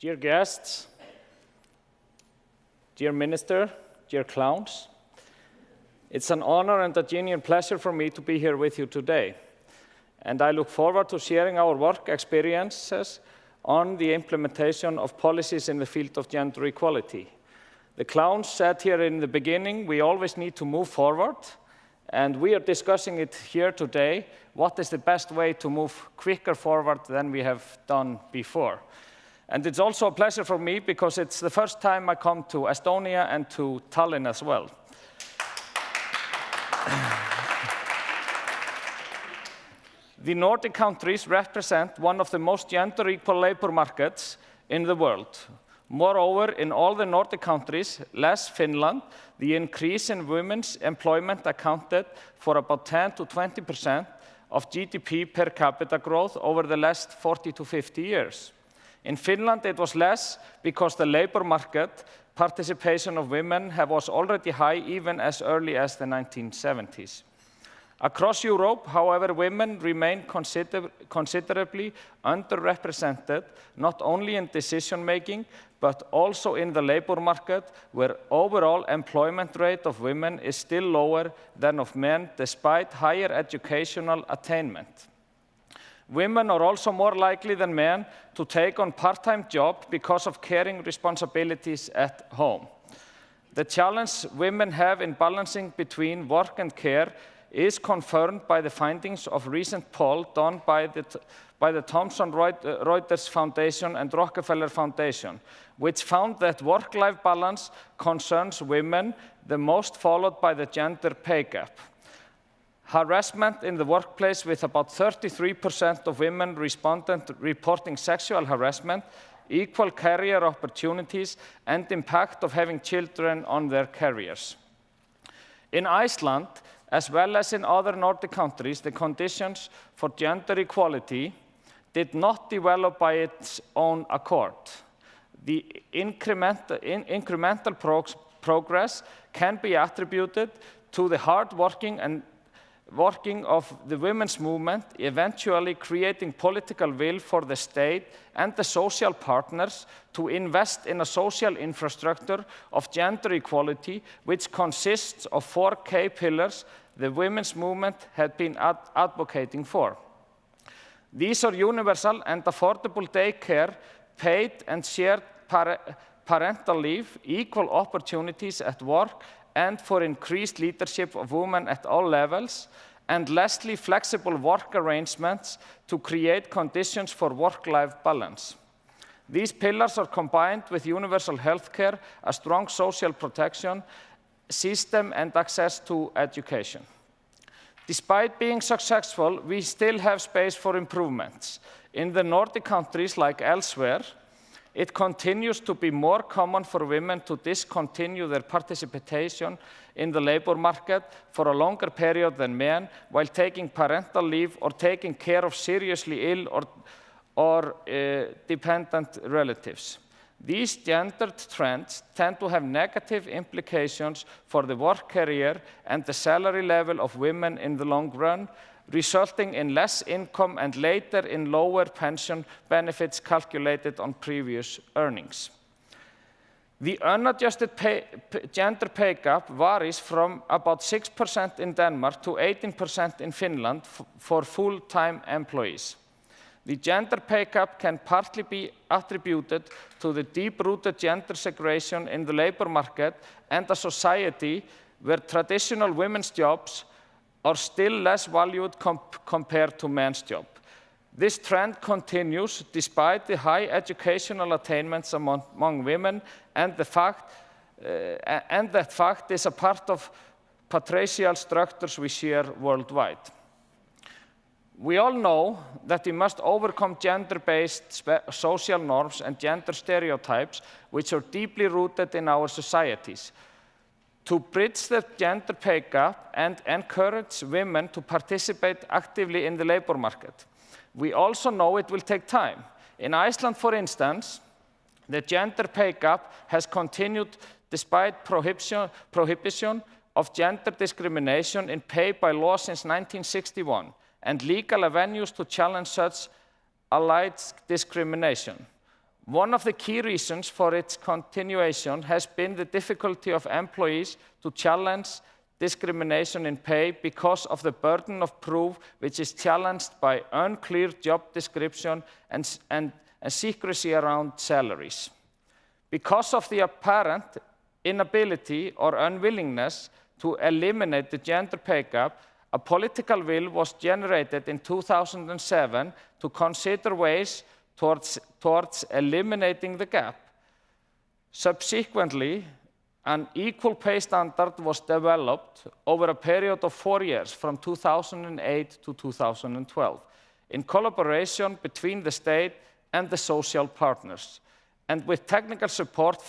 Dear guests, dear minister, dear clowns, it's an honor and a genuine pleasure for me to be here with you today. And I look forward to sharing our work experiences on the implementation of policies in the field of gender equality. The clowns said here in the beginning, we always need to move forward, and we are discussing it here today, what is the best way to move quicker forward than we have done before. And it's also a pleasure for me because it's the first time I come to Estonia and to Tallinn as well. the Nordic countries represent one of the most gender equal labor markets in the world. Moreover, in all the Nordic countries, less Finland, the increase in women's employment accounted for about 10 to 20 percent of GDP per capita growth over the last 40 to 50 years. In Finland, it was less because the labor market participation of women was already high even as early as the 1970s. Across Europe, however, women remain consider considerably underrepresented, not only in decision-making, but also in the labor market, where overall employment rate of women is still lower than of men, despite higher educational attainment. Women are also more likely than men to take on part-time job because of caring responsibilities at home. The challenge women have in balancing between work and care is confirmed by the findings of recent poll done by the, by the Thomson Reuters Foundation and Rockefeller Foundation, which found that work-life balance concerns women the most followed by the gender pay gap. Harassment in the workplace with about 33% of women respondent reporting sexual harassment, equal career opportunities, and impact of having children on their careers. In Iceland, as well as in other Nordic countries, the conditions for gender equality did not develop by its own accord. The incremental, in, incremental progress can be attributed to the hard working and working of the women's movement, eventually creating political will for the state and the social partners to invest in a social infrastructure of gender equality, which consists of four key pillars the women's movement had been ad advocating for. These are universal and affordable daycare, paid and shared par parental leave, equal opportunities at work, and for increased leadership of women at all levels, and lastly, flexible work arrangements to create conditions for work-life balance. These pillars are combined with universal health care, a strong social protection, system and access to education. Despite being successful, we still have space for improvements. In the Nordic countries, like elsewhere, it continues to be more common for women to discontinue their participation in the labor market for a longer period than men while taking parental leave or taking care of seriously ill or, or uh, dependent relatives. These gendered trends tend to have negative implications for the work career and the salary level of women in the long run, resulting in less income and later in lower pension benefits calculated on previous earnings. The unadjusted pay, gender pay gap varies from about 6% in Denmark to 18% in Finland for full-time employees. The gender pay gap can partly be attributed to the deep-rooted gender segregation in the labor market and a society where traditional women's jobs are still less valued comp compared to men's job. This trend continues despite the high educational attainments among, among women and the fact uh, and that fact is a part of patriarchal structures we share worldwide. We all know that we must overcome gender-based social norms and gender stereotypes which are deeply rooted in our societies. To bridge the gender pay gap and encourage women to participate actively in the labor market. We also know it will take time. In Iceland, for instance, the gender pay gap has continued despite prohibition, prohibition of gender discrimination in pay by law since 1961 and legal avenues to challenge such allied discrimination. One of the key reasons for its continuation has been the difficulty of employees to challenge discrimination in pay because of the burden of proof which is challenged by unclear job description and, and, and secrecy around salaries. Because of the apparent inability or unwillingness to eliminate the gender pay gap, a political will was generated in 2007 to consider ways towards, towards eliminating the gap. Subsequently, an equal pay standard was developed over a period of four years from 2008 to 2012 in collaboration between the state and the social partners and with technical support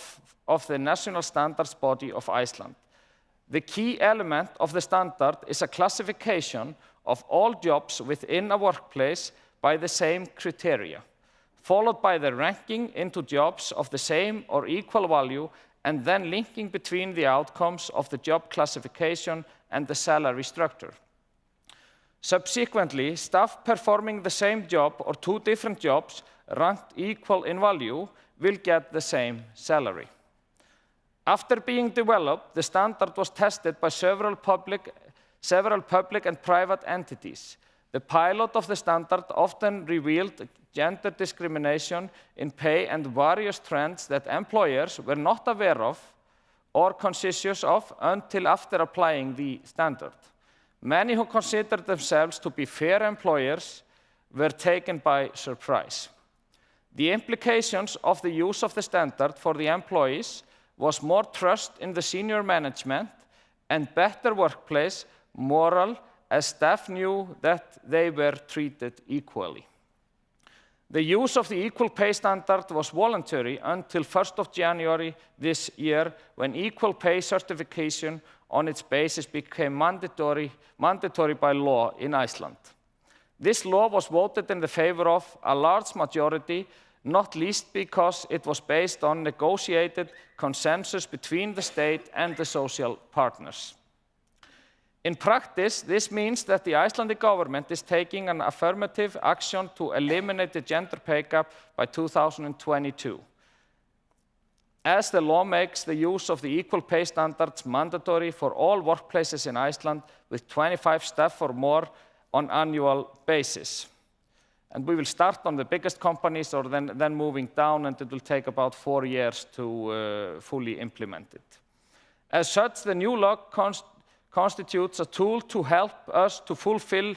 of the national standards body of Iceland. The key element of the standard is a classification of all jobs within a workplace by the same criteria, followed by the ranking into jobs of the same or equal value, and then linking between the outcomes of the job classification and the salary structure. Subsequently, staff performing the same job or two different jobs ranked equal in value will get the same salary. After being developed, the standard was tested by several public, several public and private entities. The pilot of the standard often revealed gender discrimination in pay and various trends that employers were not aware of or conscious of until after applying the standard. Many who considered themselves to be fair employers were taken by surprise. The implications of the use of the standard for the employees was more trust in the senior management and better workplace moral as staff knew that they were treated equally. The use of the equal pay standard was voluntary until 1st of January this year when equal pay certification on its basis became mandatory, mandatory by law in Iceland. This law was voted in the favor of a large majority not least because it was based on negotiated consensus between the state and the social partners. In practice, this means that the Icelandic government is taking an affirmative action to eliminate the gender pay gap by 2022. As the law makes the use of the equal pay standards mandatory for all workplaces in Iceland with 25 staff or more on annual basis. And we will start on the biggest companies or then, then moving down, and it will take about four years to uh, fully implement it. As such, the new law const constitutes a tool to help us to fulfill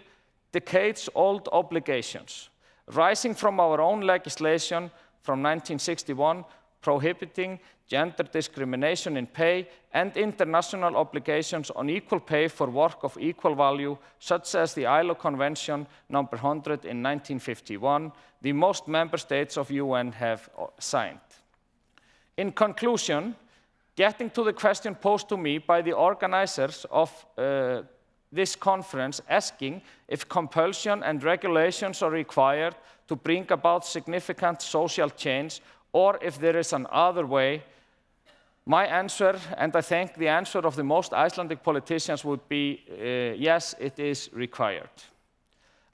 decades-old obligations, rising from our own legislation from 1961 prohibiting gender discrimination in pay and international obligations on equal pay for work of equal value, such as the ILO Convention number 100 in 1951, the most member states of UN have signed. In conclusion, getting to the question posed to me by the organizers of uh, this conference asking if compulsion and regulations are required to bring about significant social change or if there is another way, my answer, and I think the answer of the most Icelandic politicians would be, uh, yes, it is required.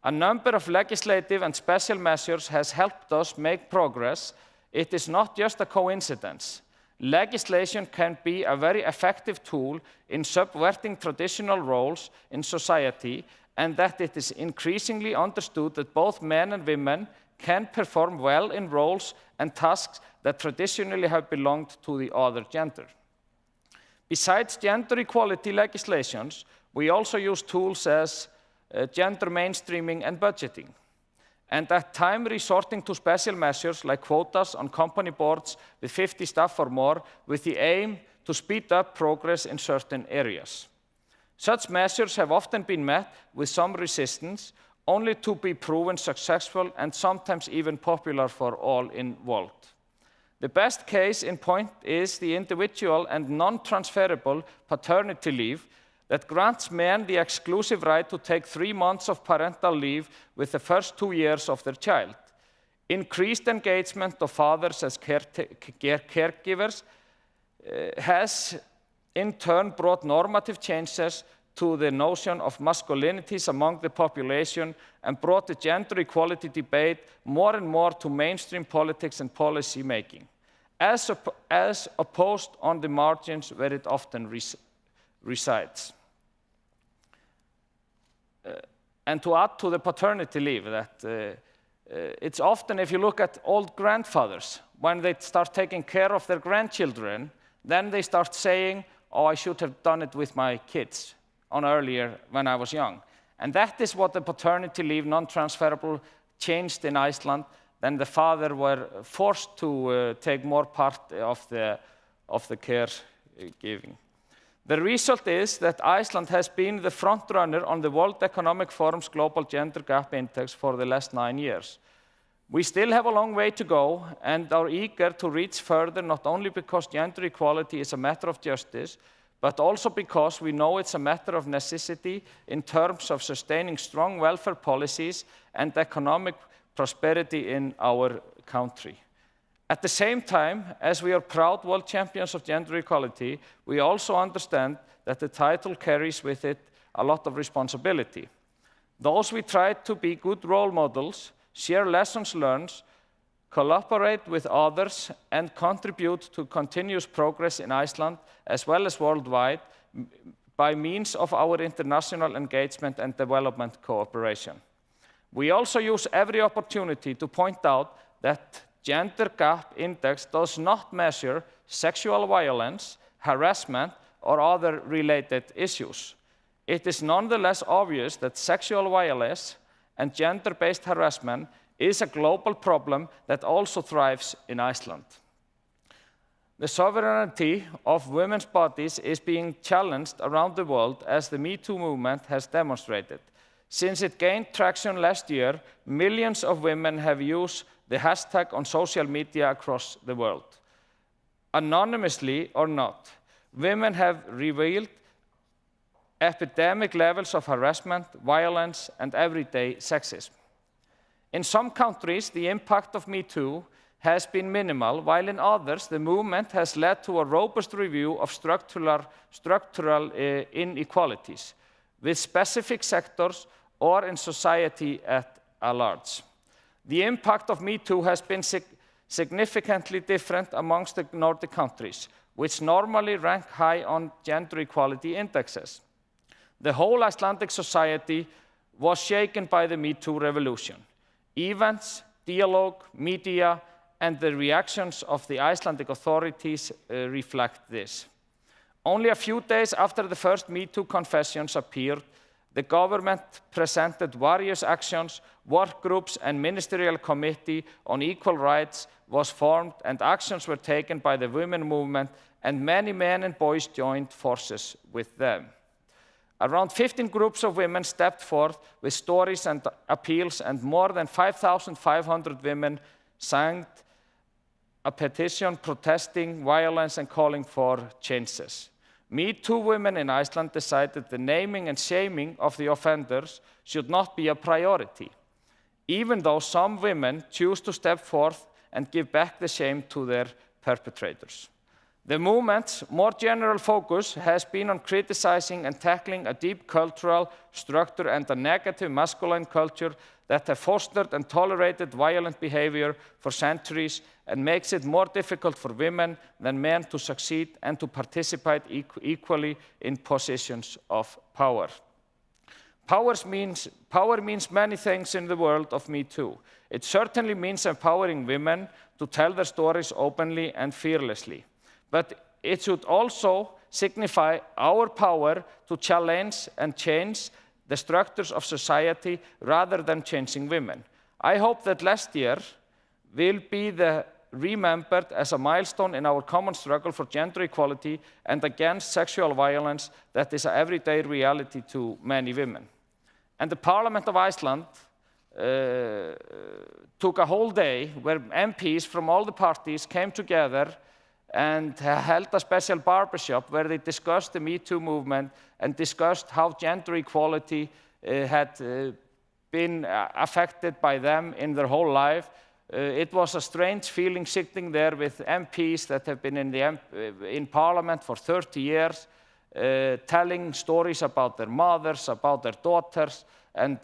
A number of legislative and special measures has helped us make progress. It is not just a coincidence. Legislation can be a very effective tool in subverting traditional roles in society and that it is increasingly understood that both men and women can perform well in roles and tasks that traditionally have belonged to the other gender. Besides gender equality legislations, we also use tools as uh, gender mainstreaming and budgeting, and at time resorting to special measures like quotas on company boards with 50 staff or more with the aim to speed up progress in certain areas. Such measures have often been met with some resistance, only to be proven successful and sometimes even popular for all involved. The best case in point is the individual and non-transferable paternity leave that grants men the exclusive right to take three months of parental leave with the first two years of their child. Increased engagement of fathers as care caregivers uh, has in turn brought normative changes to the notion of masculinities among the population and brought the gender equality debate more and more to mainstream politics and policy making, as, op as opposed on the margins where it often resides. Uh, and to add to the paternity leave, that uh, uh, it's often, if you look at old grandfathers, when they start taking care of their grandchildren, then they start saying, oh, I should have done it with my kids on earlier when I was young. And that is what the paternity leave, non-transferable, changed in Iceland. Then the father were forced to uh, take more part of the, of the care giving. The result is that Iceland has been the front runner on the World Economic Forum's Global Gender Gap Index for the last nine years. We still have a long way to go and are eager to reach further, not only because gender equality is a matter of justice, but also because we know it's a matter of necessity in terms of sustaining strong welfare policies and economic prosperity in our country. At the same time, as we are proud world champions of gender equality, we also understand that the title carries with it a lot of responsibility. Those we try to be good role models, share lessons learned, collaborate with others, and contribute to continuous progress in Iceland as well as worldwide by means of our international engagement and development cooperation. We also use every opportunity to point out that Gender Gap Index does not measure sexual violence, harassment, or other related issues. It is nonetheless obvious that sexual violence and gender-based harassment is a global problem that also thrives in Iceland. The sovereignty of women's bodies is being challenged around the world as the Me Too movement has demonstrated. Since it gained traction last year, millions of women have used the hashtag on social media across the world. Anonymously or not, women have revealed epidemic levels of harassment, violence, and everyday sexism. In some countries, the impact of Me Too has been minimal, while in others, the movement has led to a robust review of structural, structural uh, inequalities with specific sectors or in society at large. The impact of Me Too has been sig significantly different amongst the Nordic countries, which normally rank high on gender equality indexes. The whole Icelandic society was shaken by the Me Too revolution. Events, dialogue, media, and the reactions of the Icelandic authorities uh, reflect this. Only a few days after the first Me Too confessions appeared, the government presented various actions, work groups and ministerial committee on equal rights was formed and actions were taken by the women movement and many men and boys joined forces with them. Around 15 groups of women stepped forth with stories and appeals, and more than 5,500 women signed a petition protesting violence and calling for changes. Me Too women in Iceland decided the naming and shaming of the offenders should not be a priority, even though some women choose to step forth and give back the shame to their perpetrators. The movement's more general focus has been on criticizing and tackling a deep cultural structure and a negative masculine culture that have fostered and tolerated violent behavior for centuries and makes it more difficult for women than men to succeed and to participate equally in positions of power. Means, power means many things in the world of Me Too. It certainly means empowering women to tell their stories openly and fearlessly but it should also signify our power to challenge and change the structures of society rather than changing women. I hope that last year will be the remembered as a milestone in our common struggle for gender equality and against sexual violence that is an everyday reality to many women. And the Parliament of Iceland uh, took a whole day where MPs from all the parties came together and held a special barbershop where they discussed the Me Too movement and discussed how gender equality uh, had uh, been uh, affected by them in their whole life. Uh, it was a strange feeling sitting there with MPs that have been in, the uh, in parliament for 30 years, uh, telling stories about their mothers, about their daughters, and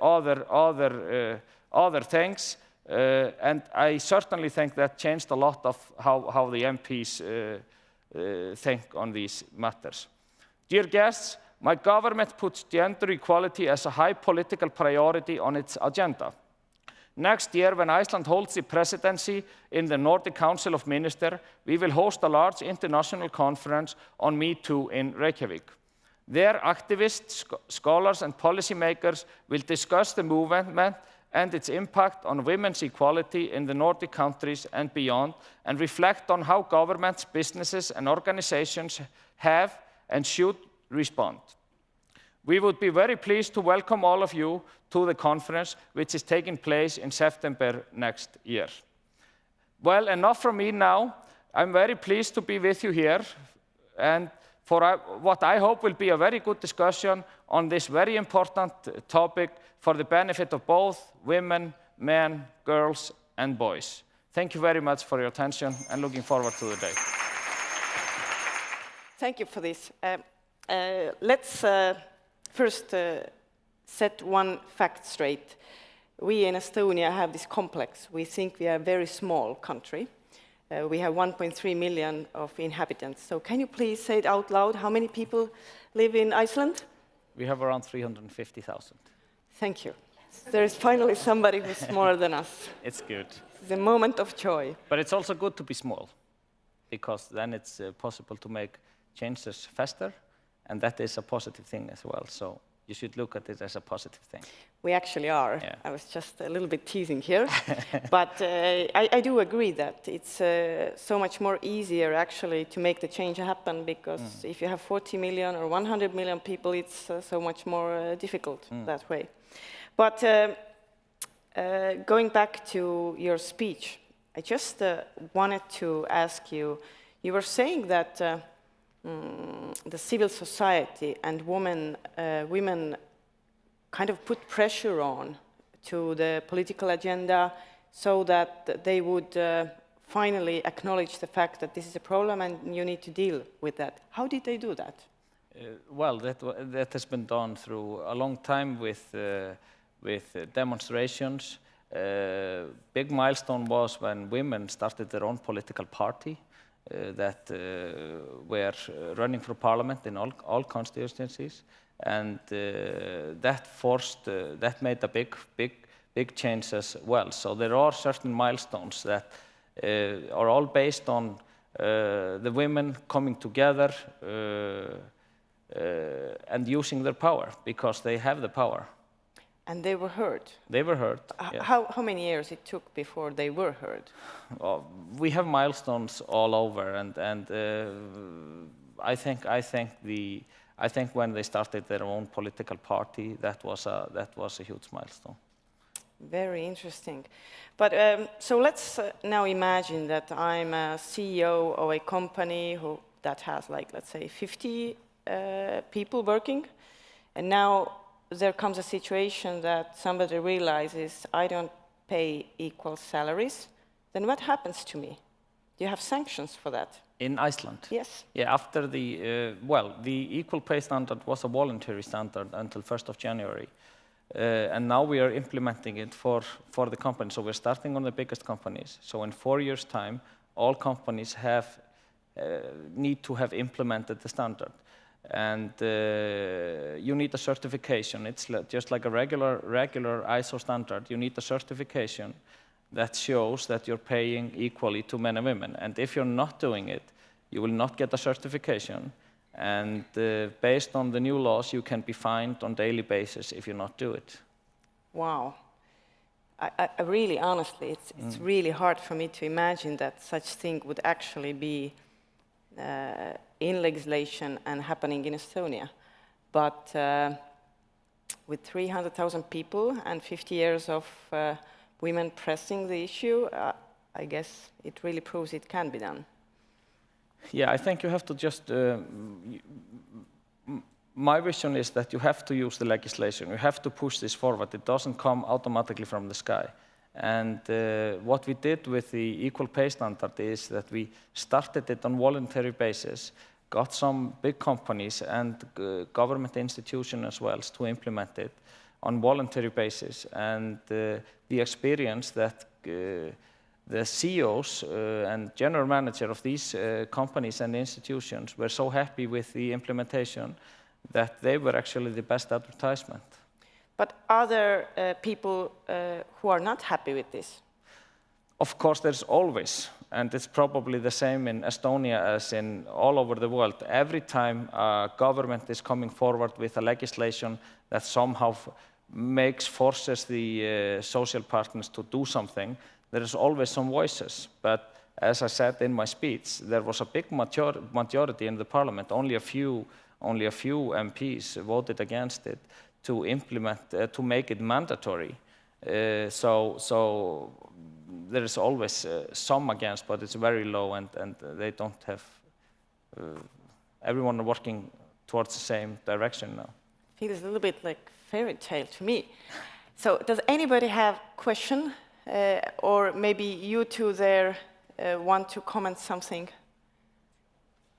other, other, other things. Uh, and I certainly think that changed a lot of how, how the MPs uh, think on these matters. Dear guests, my government puts gender equality as a high political priority on its agenda. Next year, when Iceland holds the presidency in the Nordic Council of Ministers, we will host a large international conference on Me Too in Reykjavik. There, activists, scholars, and policymakers will discuss the movement and its impact on women's equality in the Nordic countries and beyond, and reflect on how governments, businesses, and organizations have and should respond. We would be very pleased to welcome all of you to the conference, which is taking place in September next year. Well, enough from me now. I'm very pleased to be with you here and for what I hope will be a very good discussion on this very important topic for the benefit of both women, men, girls, and boys. Thank you very much for your attention and looking forward to the day. Thank you for this. Uh, uh, let's uh, first uh, set one fact straight. We in Estonia have this complex. We think we are a very small country. Uh, we have 1.3 million of inhabitants. So can you please say it out loud? How many people live in Iceland? We have around 350,000. Thank you. There is finally somebody who's smaller than us. It's good. It's a moment of joy. But it's also good to be small, because then it's uh, possible to make changes faster, and that is a positive thing as well. So you should look at it as a positive thing. We actually are. Yeah. I was just a little bit teasing here. but uh, I, I, do agree that it's uh, so much more easier actually to make the change happen because mm. if you have 40 million or 100 million people, it's uh, so much more uh, difficult mm. that way. But uh, uh, going back to your speech, I just wanted to ask you, you were saying that um, the civil society and women, uh, women kind of put pressure on to the political agenda so that they would uh, finally acknowledge the fact that this is a problem and you need to deal with that. How did they do that? Uh, well, that, that has been done through a long time with, uh, with demonstrations. Uh, big milestone was when women started their own political party. Uh, that uh, were running for parliament in all, all constituencies. And uh, that forced, that made a big, big, big change as well. So there are certain milestones that are all based on the women coming together and using their power because they have the power. And they were heard? They were heard, yeah. how, how many years it took before they were heard? Well, we have milestones all over, and, and uh, I, think, I, think the, I think when they started their own political party, that was a, that was a huge milestone. Very interesting. But um, so let's uh, now imagine that I'm a CEO of a company who, that has like, let's say 50 uh, people working. And now there comes a situation that somebody realizes I don't pay equal salaries, then what happens to me? Do you have sanctions for that? In Iceland? Yes. Yeah, after the, uh, well, the equal pay standard was a voluntary standard until 1st of January. Uh, and now we are implementing it for, for the companies. So we're starting on the biggest companies. So in four years' time, all companies have, uh, need to have implemented the standard and uh, you need a certification. It's just like a regular, regular ISO standard. You need a certification that shows that you're paying equally to men and women. And if you're not doing it, you will not get a certification. And uh, based on the new laws, you can be fined on daily basis if you not do it. Wow. I, I really, honestly, it's, it's mm. really hard for me to imagine that such thing would actually be in legislation and happening in Estonia. But uh, with 300,000 people and 50 years of uh, women pressing the issue, I guess it really proves it can be done. Yeah, I think you have to just. Uh, my vision is that you have to use the legislation. You have to push this forward. It doesn't come automatically from the sky. And uh, what we did with the equal pay standard is that we started it on voluntary basis, got some big companies and uh, government institutions as well to implement it on voluntary basis. And uh, the experience that uh, the CEOs uh, and general manager of these uh, companies and institutions were so happy with the implementation that they were actually the best advertisement. But are there uh, people who are not happy with this? Of course, there's always, and it's probably the same in Estonia as in all over the world. Every time a government is coming forward with a legislation that somehow makes, forces the uh, social partners to do something, there is always some voices. But as I said in my speech, there was a big major majority in the parliament, only a few, only a few MPs voted against it to implement, uh, to make it mandatory. Uh, so, so there is always uh, some against, but it's very low, and, and they don't have uh, everyone working towards the same direction now. Feels a little bit like fairy tale to me. So, does anybody have question, uh, or maybe you two there uh, want to comment something?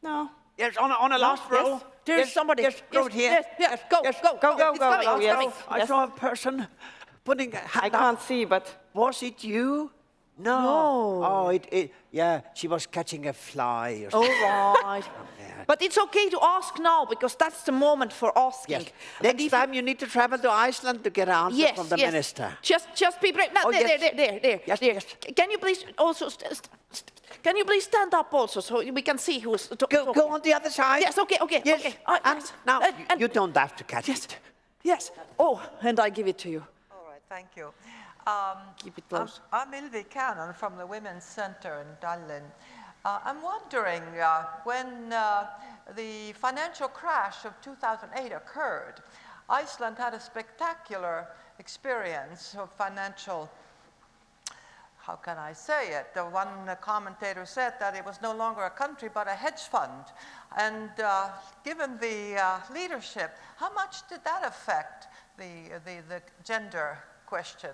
No. Yes, on a, on a last yes. row. There's yes, somebody. Yes, go Yes, here. yes, yes, go, go, go, go, It's go, coming, go, it's yes. coming. I Yes. saw a person putting a hand I up. can't see, but Was it you? No. No. Oh, it, it, yeah, she was catching a fly or All something. right. Oh, but it's okay to ask now because that's the moment for asking. Yes. Next time you need to travel to Iceland to get an answer Yes, from the yes. minister. Just, just be brave. No, Oh, there, yes. there, there, there, Yes, there. yes. Can you please also, st st st can you please stand up also so we can see who's to Go, talking? go on the other side. Yes, okay, okay, Yes. okay. Uh, and yes. now, And- you- and- you don't have to catch Yes, it. yes. Oh, and I give it to you. All right, thank you. Um, Keep it I'm- close. I'm, Ilvi Cannon from the Women's Center in Tallinn. Uh, I'm wondering uh, when uh, the financial crash of 2008 occurred, Iceland had a spectacular experience of financial how can I say it? The one commentator said that it was no longer a country but a hedge fund. And uh, given the uh, leadership, how much did that affect the, the, the gender question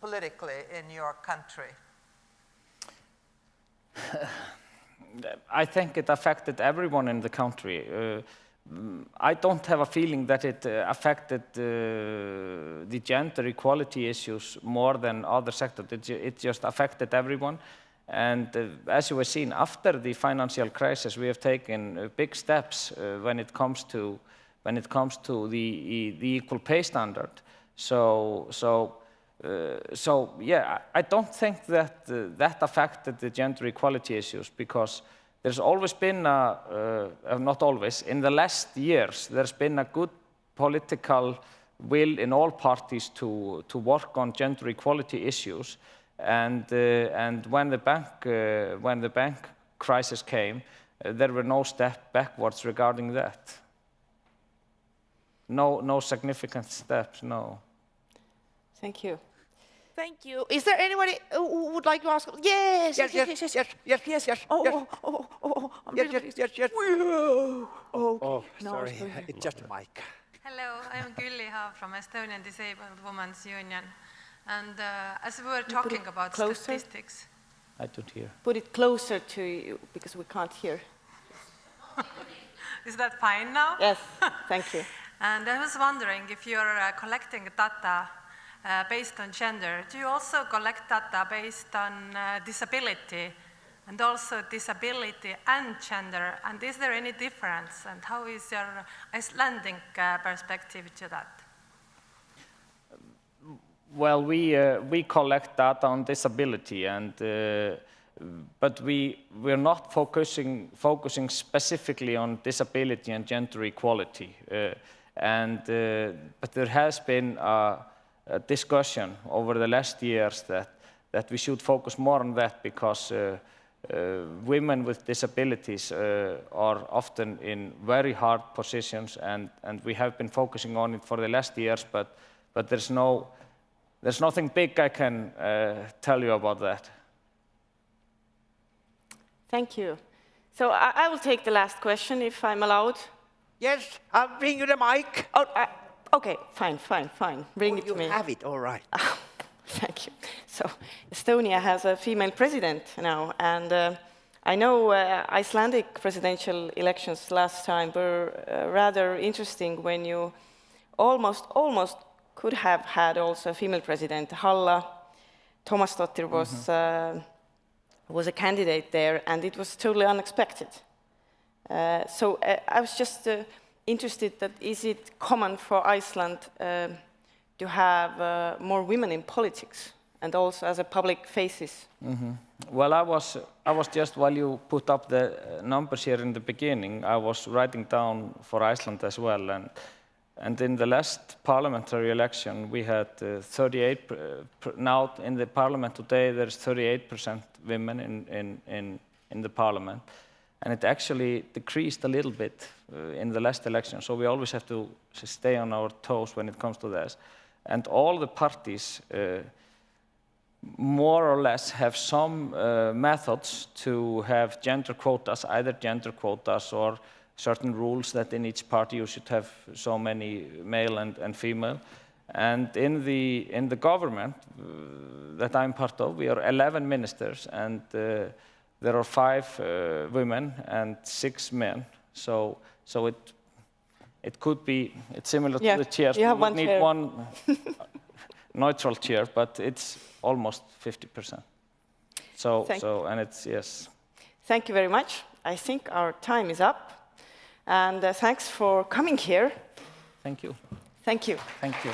politically in your country? I think it affected everyone in the country. Uh, I don't have a feeling that it uh, affected uh, the gender equality issues more than other sectors. It, it just affected everyone. And uh, as you were seeing, after the financial crisis, we have taken uh, big steps uh, when it comes to when it comes to the the equal pay standard. So so. Uh, so yeah, I don't think that that affected the gender equality issues because there's always been, a, uh, uh, not always, in the last years, there's been a good political will in all parties to, to work on gender equality issues. And, uh, and when, the bank, uh, when the bank crisis came, uh, there were no step backwards regarding that. No, no significant steps, no. thank you. Thank you. Is there anybody who would like to ask? Yes, Yes, yes, yes, yes, yes, yes, yes. Oh, yes. oh, oh, oh, oh, Yes, really yes, yes, yes. Whoa. Okay. Oh, Now sorry, it's it's just a mic. Hello, I'm Gülli Hav from Estonian Disabled Women's Union. And uh, as we were talking about closer. statistics, I don't hear. Put it closer to you because we can't hear. is that fine now? Yes, thank you. And I was wondering if you're uh, collecting data uh, based on gender, do you also collect data based on uh, disability and also disability and gender? And is there any difference? And how is your Icelandic uh, perspective to that? Well, we, uh, we collect data on disability, and, uh, but we, we're not focusing, focusing specifically on disability and gender equality. Uh, and, uh, but there has been a, a discussion over the last years that, that we should focus more on that because uh, uh, women with disabilities uh, are often in very hard positions and, and we have been focusing on it for the last years, but, but there's, no, there's nothing big I can uh, tell you about that. Thank you. So I, I will take the last question if I'm allowed. Yes, I'll bring you the mic. Oh, I, okay, fine, fine, fine. Bring Oh, it to me. You have it, all right. Thank you. So Estonia has a female president now, and uh, I know uh, Icelandic presidential elections last time were uh, rather interesting when you almost, almost could have had also a female president. Halla Tomasdottir was, uh, was a candidate there, and it was totally unexpected. Uh, so uh, I was just uh, interested that is it common for Iceland uh, to have uh, more women in politics and also as a public faces? Well, I was, I was just, while you put up the uh, numbers here in the beginning, I was writing down for Iceland as well. And, and in the last parliamentary election, we had uh, 38, per- per- now in the parliament today, there's 38% women in, in, in, in the parliament. And it actually decreased a little bit uh, in the last election. So we always have to stay on our toes when it comes to this. And all the parties, uh, more or less have some uh, methods to have gender quotas, either gender quotas or certain rules that in each party you should have so many male and, and female. And in the, in the government uh, that I'm part of, we are 11 ministers and uh, there are five uh, women and six men. So, so it, it could be, it's similar Yeah, to the chairs. you have we would one need chair. one neutral chair, but it's almost 50%. So, Thank- so, and it's, yes. Thank you very much. I think our time is up. And uh, thanks for coming here. Thank you. Thank you. Thank you.